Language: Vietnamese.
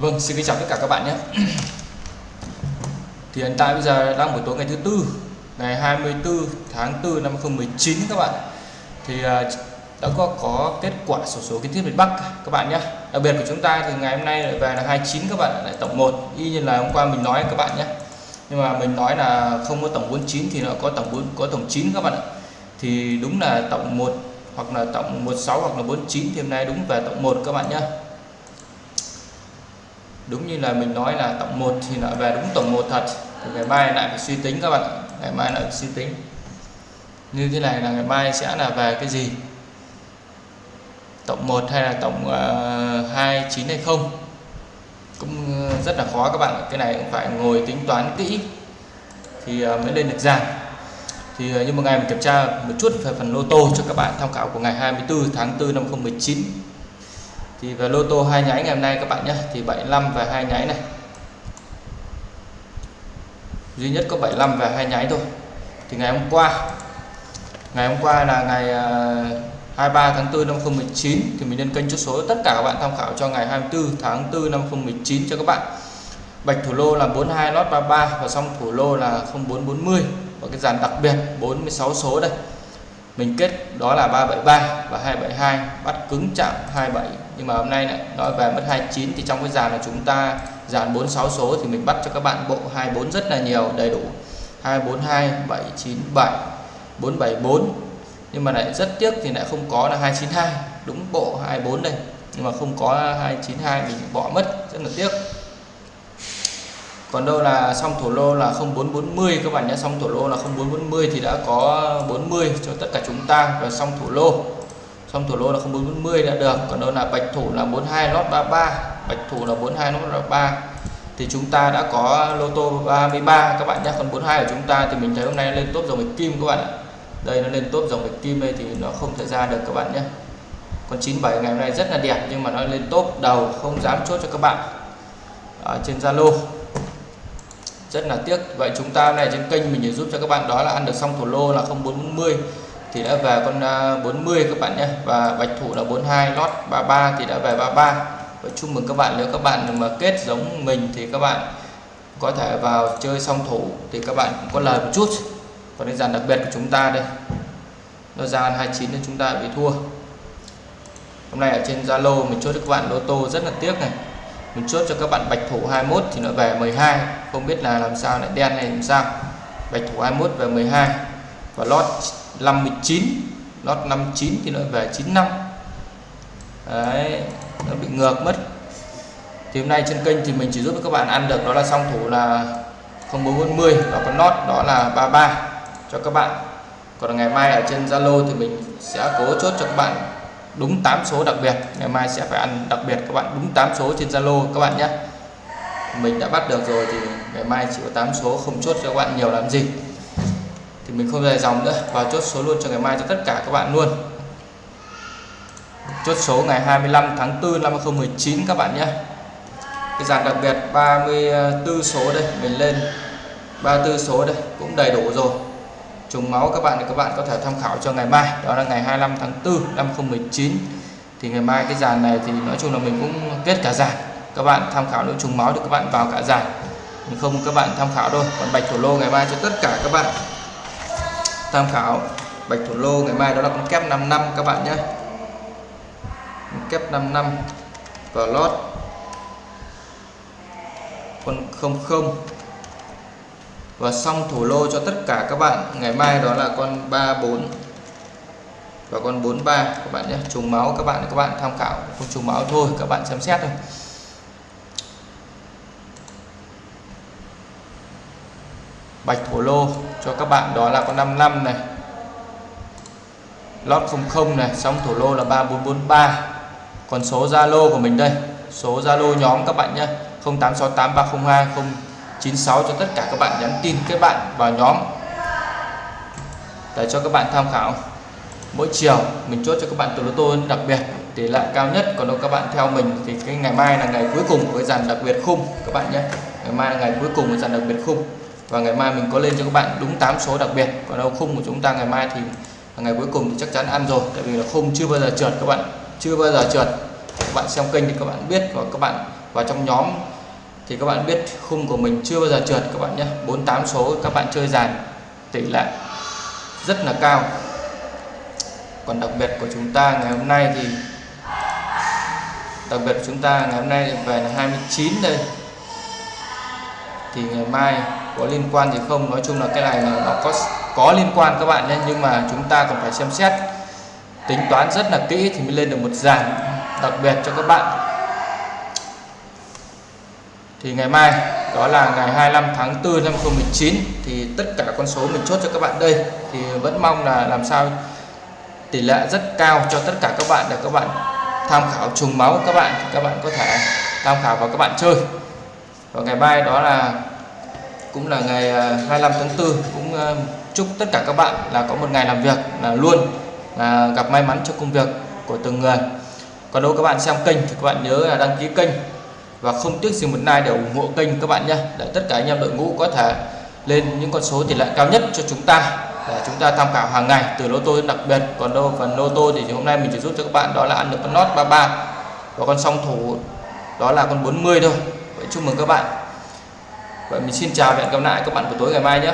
Vâng, xin kính chào tất cả các bạn nhé. Thì hiện tại bây giờ đang buổi tối ngày thứ tư, ngày 24 tháng 4 năm 2019 các bạn. Thì à, đã có có kết quả sổ số kiến thiết miền Bắc các bạn nhé. Đặc biệt của chúng ta thì ngày hôm nay lại về là 29 các bạn lại tổng 1 y như là hôm qua mình nói các bạn nhé. Nhưng mà mình nói là không có tổng 49 thì nó có tổng 4 có tổng 9 các bạn ạ. Thì đúng là tổng 1 hoặc là tổng 16 hoặc là 49 thì hôm nay đúng về tổng 1 các bạn nhé đúng như là mình nói là tổng 1 thì lại về đúng tổng 1 thật. Thì ngày mai lại phải suy tính các bạn ngày mai lại suy tính. Như thế này là ngày mai sẽ là về cái gì? Tổng 1 hay là tổng ờ, uh, 29 hay không? Cũng ờ, rất là khó các bạn cái này cũng phải ngồi tính toán kỹ thì uh, mới lên được dàn thì uh, như một ngày mình kiểm tra một chút về phần lô tô cho các bạn tham khảo của ngày 24 tháng 4 năm 2019 thì về lô tô hai nháy ngày hôm nay các bạn nhé, thì 75 và hai nháy này. Duy nhất có 75 và hai nháy thôi. Thì ngày hôm qua, ngày hôm qua là ngày à, 23 tháng 4 năm 2019 thì mình lên kênh chốt số tất cả các bạn tham khảo cho ngày 24 tháng 4 năm 2019 cho các bạn. Bạch thủ lô là 42 lót 33 và xong thủ lô là 0440 và cái dàn đặc biệt 46 số đây mình kết đó là 373 và 272 bắt cứng chạm 27 nhưng mà hôm nay lại nói về mất 29 thì trong cái dàn là chúng ta, dàn 46 số thì mình bắt cho các bạn bộ 24 rất là nhiều, đầy đủ. 242 797 474 nhưng mà lại rất tiếc thì lại không có là 292 đúng bộ 24 đây. Nhưng mà không có 292 mình bỏ mất, rất là tiếc còn đâu là xong thổ lô là 0440 các bạn nhé. Xong thổ lô là 0440 thì đã có 40 cho tất cả chúng ta. Và xong thổ lô xong thổ lô là 0440 đã được. Còn đâu là bạch thủ là 42 lót 33 bạch thủ là 42 lót 33 thì chúng ta đã có lô tô 33 các bạn nhé. Còn 42 của chúng ta thì mình thấy hôm nay lên top dòng bạch kim, các bạn ạ. Đây, nó lên top dòng bạch kim đây thì nó không thể ra được, các bạn nhé. Còn 97 ngày hôm nay rất là đẹp, nhưng mà nó lên top đầu, không dám chốt cho các bạn. Ở trên Zalo rất là tiếc. Vậy chúng ta này trên kênh mình để giúp cho các bạn đó là ăn được xong thủ lô là 0440 thì đã về con à, 40 các bạn nhé. Và bạch thủ là 42 lót 33 thì đã về 33 và chúc mừng các bạn, nếu các bạn mà kết giống mình thì các bạn có thể vào chơi song thủ thì các bạn cũng có lời một chút. Còn cái dàn đặc biệt của chúng ta đây, nó ra 29 nên chúng ta bị thua. Hôm nay ở trên Zalo mình chốt cho các bạn lô tô rất là tiếc này mình chốt cho các bạn bạch thủ 21 thì nó về 12 không biết là làm sao lại đen hay làm sao. Bạch thủ 21 về 12 và lót 59 lót 59 thì nó về 95 đấy, nó bị ngược mất. Thì hôm nay trên kênh thì mình chỉ giúp các bạn ăn được đó là song thủ là 0440 và con lót đó là 33 cho các bạn. Còn ngày mai ở trên Zalo thì mình sẽ cố chốt cho các bạn đúng 8 số đặc biệt. Ngày mai sẽ phải ăn đặc biệt. Các bạn đúng 8 số trên Zalo các bạn nhé. Mình đã bắt được rồi thì ngày mai chỉ có 8 số, không chốt cho các bạn nhiều làm gì. Thì mình không dài dòng nữa. Và chốt số luôn cho ngày mai cho tất cả các bạn luôn. Chốt số ngày 25 tháng 4 năm 2019 các bạn nhé. Cái dàn đặc biệt 34 số đây. Mình lên 34 số đây. Cũng đầy đủ rồi trùng máu, các bạn thì các bạn có thể tham khảo cho ngày mai, đó là ngày 25 tháng 4 năm 2019 thì ngày mai cái dàn này thì nói chung là mình cũng kết cả dàn. Các bạn tham khảo nếu trùng máu thì các bạn vào cả dàn. Không các bạn tham khảo thôi còn bạch thủ lô ngày mai cho tất cả các bạn. Tham khảo bạch thủ lô ngày mai, đó là con kép 5 năm các bạn nhé. Kép 5 năm và lót. Con 00 và xong thổ lô cho tất cả các bạn. Ngày mai đó là con 34 và con 43 các bạn nhé. Trùng máu các bạn các bạn tham khảo. Không trùng máu thôi, các bạn xem xét thôi. Bạch thổ lô cho các bạn đó là con 55 này. Lót 00 này. Xong thổ lô là 3443 còn số Zalo của mình đây. Số Zalo nhóm các bạn nhé. 0868 96 cho tất cả các bạn nhắn tin kết bạn vào nhóm. Để cho các bạn tham khảo. Mỗi chiều, mình chốt cho các bạn từ lô tô đặc biệt, tỷ lệ cao nhất. Còn đâu các bạn theo mình thì cái ngày mai là ngày cuối cùng của cái dàn đặc biệt khung, các bạn nhé. Ngày mai là ngày cuối cùng của dàn đặc biệt khung. Và ngày mai mình có lên cho các bạn đúng 8 số đặc biệt. Còn đâu khung của chúng ta ngày mai thì ngày cuối cùng thì chắc chắn ăn rồi. Tại vì là khung chưa bao giờ trượt các bạn. Chưa bao giờ trượt. Các bạn xem kênh thì các bạn biết và các bạn vào trong nhóm thì các bạn biết khung của mình chưa bao giờ trượt các bạn nhé. 48 số các bạn chơi dàn, tỷ lệ rất là cao. Còn đặc biệt của chúng ta ngày hôm nay thì, đặc biệt của chúng ta ngày hôm nay về là 29 đây. Thì ngày mai có liên quan thì không? Nói chung là cái này là nó có có liên quan các bạn nhé. Nhưng mà chúng ta còn phải xem xét, tính toán rất là kỹ thì mới lên được một dàn. Đặc biệt cho các bạn thì ngày mai, đó là ngày 25 tháng 4 năm 2019 thì tất cả con số mình chốt cho các bạn đây. Thì vẫn mong là làm sao tỷ lệ rất cao cho tất cả các bạn để các bạn tham khảo trùng máu các bạn các bạn có thể tham khảo và các bạn chơi. Và ngày mai đó là, cũng là ngày à, 25 tháng 4 cũng à, chúc tất cả các bạn là có một ngày làm việc là luôn là gặp may mắn trong công việc của từng người. Còn đâu các bạn xem kênh thì các bạn nhớ là đăng ký kênh và không tiếc gì một like để ủng hộ kênh các bạn nhé, để tất cả anh em đội ngũ có thể lên những con số tỷ lệ cao nhất cho chúng ta, để chúng ta tham khảo hàng ngày từ lô tô đặc biệt. Còn đâu, phần lô tô thì hôm nay mình chỉ giúp cho các bạn, đó là ăn được con lót 33 và con song thủ, đó là con 40 thôi. Vậy chúc mừng các bạn. Vậy mình xin chào và hẹn gặp lại các bạn buổi tối ngày mai nhé.